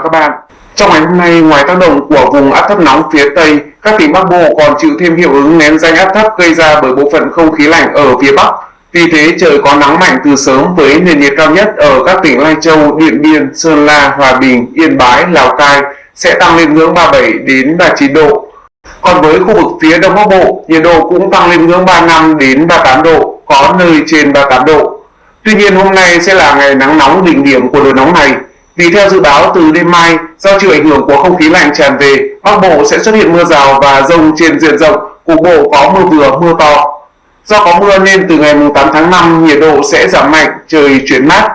và các bạn. Trong ngày hôm nay, ngoài tác động của vùng áp thấp nóng phía Tây, các tỉnh Bắc Bộ còn chịu thêm hiệu ứng nén danh áp thấp gây ra bởi bộ phận không khí lạnh ở phía Bắc. Vì thế trời có nắng mạnh từ sớm với nền nhiệt cao nhất ở các tỉnh Lai Châu, Điện Biên, Sơn La, Hòa Bình, Yên Bái, Lào Cai sẽ tăng lên ngưỡng 37 đến 39 độ. Còn với khu vực phía Đông Bắc Bộ, nhiệt độ cũng tăng lên ngưỡng 35 đến 38 độ, có nơi trên 38 độ. Tuy nhiên hôm nay sẽ là ngày nắng nóng đỉnh điểm của đợt nóng này. Vì theo dự báo từ đêm mai, do chịu ảnh hưởng của không khí lạnh tràn về, Bắc Bộ sẽ xuất hiện mưa rào và rông trên diện rộng, cục bộ có mưa vừa, mưa to. Do có mưa nên từ ngày 8 tháng 5 nhiệt độ sẽ giảm mạnh, trời chuyển mát.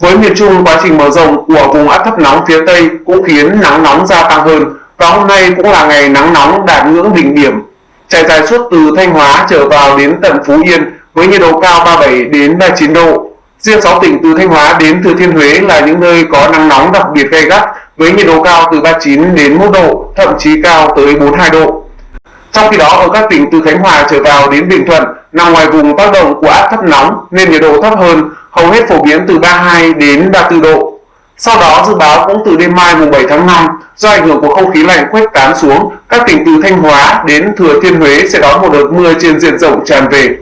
Với miền Trung, quá trình mở rộng của vùng áp thấp nóng phía Tây cũng khiến nắng nóng gia tăng hơn và hôm nay cũng là ngày nắng nóng đạt ngưỡng đỉnh điểm. Trải dài suốt từ Thanh Hóa trở vào đến tận Phú Yên với nhiệt độ cao 37 đến 39 độ. Riêng 6 tỉnh từ Thanh Hóa đến Thừa Thiên Huế là những nơi có nắng nóng đặc biệt gay gắt với nhiệt độ cao từ 39 đến 1 độ, thậm chí cao tới 42 độ. Trong khi đó ở các tỉnh từ Khánh Hòa trở vào đến Bình Thuận nằm ngoài vùng tác động của áp thấp nóng nên nhiệt độ thấp hơn, hầu hết phổ biến từ 32 đến 34 độ. Sau đó dự báo cũng từ đêm mai mùng 7 tháng 5 do ảnh hưởng của không khí lạnh khuếch tán xuống, các tỉnh từ Thanh Hóa đến Thừa Thiên Huế sẽ đón một đợt mưa trên diện rộng tràn về.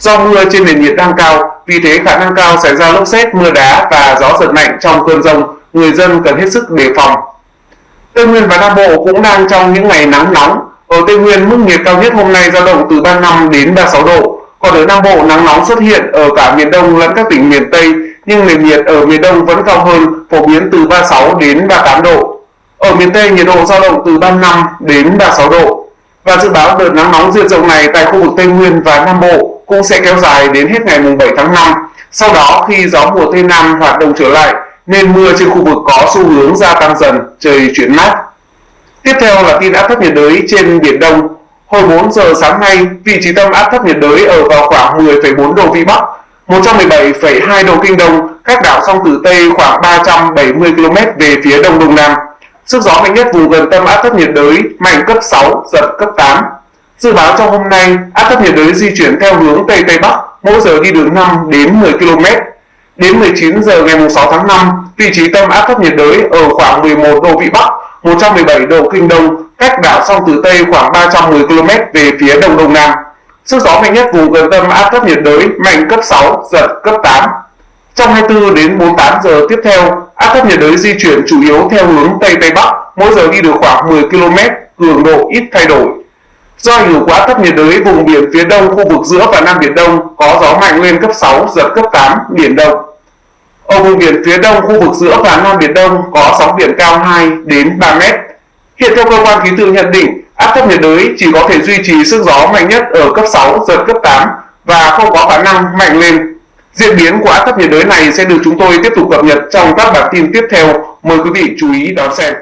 Do mưa trên nền nhiệt đang cao, vì thế khả năng cao xảy ra lốc xét, mưa đá và gió giật mạnh trong cơn rông, người dân cần hết sức đề phòng. Tây Nguyên và Nam Bộ cũng đang trong những ngày nắng nóng. Ở Tây Nguyên, mức nhiệt cao nhất hôm nay dao động từ 35 đến 36 độ. Còn ở Nam Bộ, nắng nóng xuất hiện ở cả miền Đông lẫn các tỉnh miền Tây, nhưng nền nhiệt ở miền Đông vẫn cao hơn, phổ biến từ 36 đến 38 độ. Ở miền Tây, nhiệt độ dao động từ 35 đến 36 độ. Và dự báo đợt nắng nóng diện rộng này tại khu vực Tây Nguyên và Nam Bộ cũng sẽ kéo dài đến hết ngày 7 tháng 5. Sau đó khi gió mùa Tây Nam hoạt động trở lại nên mưa trên khu vực có xu hướng gia tăng dần, trời chuyển mát. Tiếp theo là tin áp thấp nhiệt đới trên Biển Đông. Hồi 4 giờ sáng nay, vị trí tâm áp thấp nhiệt đới ở vào khoảng 10,4 độ Vĩ Bắc, 117,2 độ Kinh Đông, cách đảo song Tử Tây khoảng 370 km về phía Đông Đông Nam. Sức gió mạnh nhất vùng gần tâm áp thấp nhiệt đới mạnh cấp 6, giật cấp 8. Dự báo trong hôm nay, áp thấp nhiệt đới di chuyển theo hướng Tây Tây Bắc, mỗi giờ đi được 5 đến 10 km. Đến 19 giờ ngày 6 tháng 5, vị trí tâm áp thấp nhiệt đới ở khoảng 11 độ Vĩ Bắc, 117 độ Kinh Đông, cách đảo song Tử Tây khoảng 310 km về phía Đông Đông Nam. Sức gió mạnh nhất vùng gần tâm áp thấp nhiệt đới mạnh cấp 6, giật cấp 8. Trong 24 đến 48 giờ tiếp theo, áp thấp nhiệt đới di chuyển chủ yếu theo hướng Tây Tây Bắc, mỗi giờ đi được khoảng 10 km, cường độ ít thay đổi. Do ảnh hưởng của áp thấp nhiệt đới, vùng biển phía đông khu vực giữa và Nam Biển Đông có gió mạnh lên cấp 6, giật cấp 8, biển động. Ở vùng biển phía đông khu vực giữa và Nam Biển Đông có sóng biển cao 2 đến 3 mét. Hiện theo cơ quan khí tượng nhận định, áp thấp nhiệt đới chỉ có thể duy trì sức gió mạnh nhất ở cấp 6, giật cấp 8 và không có khả năng mạnh lên Diễn biến của áp thấp nhiệt đới này sẽ được chúng tôi tiếp tục cập nhật trong các bản tin tiếp theo. Mời quý vị chú ý đón xem.